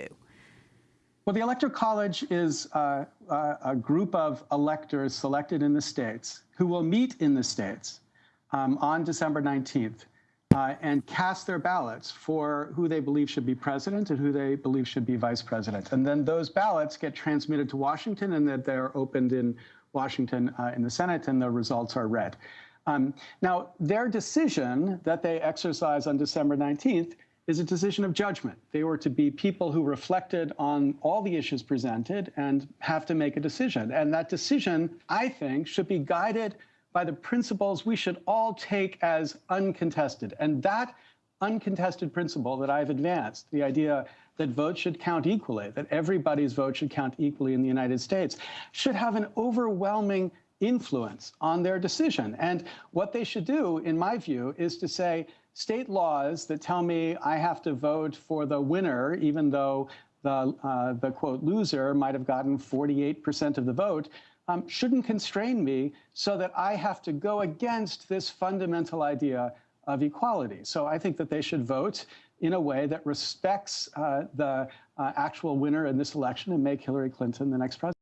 do? Well, the Electoral College is uh, uh, a group of electors selected in the states who will meet in the states um, on December 19th uh, and cast their ballots for who they believe should be president and who they believe should be vice president. And then those ballots get transmitted to Washington and that they're opened in Washington uh, in the Senate and the results are read. Um, now, their decision that they exercise on December 19th is a decision of judgment. They were to be people who reflected on all the issues presented and have to make a decision. And that decision, I think, should be guided by the principles we should all take as uncontested. And that uncontested principle that I've advanced, the idea that votes should count equally, that everybody's vote should count equally in the United States, should have an overwhelming influence on their decision. And what they should do, in my view, is to say, state laws that tell me I have to vote for the winner, even though the, uh, the quote loser might have gotten 48% of the vote, um, shouldn't constrain me so that I have to go against this fundamental idea of equality. So I think that they should vote in a way that respects uh, the uh, actual winner in this election and make Hillary Clinton the next president.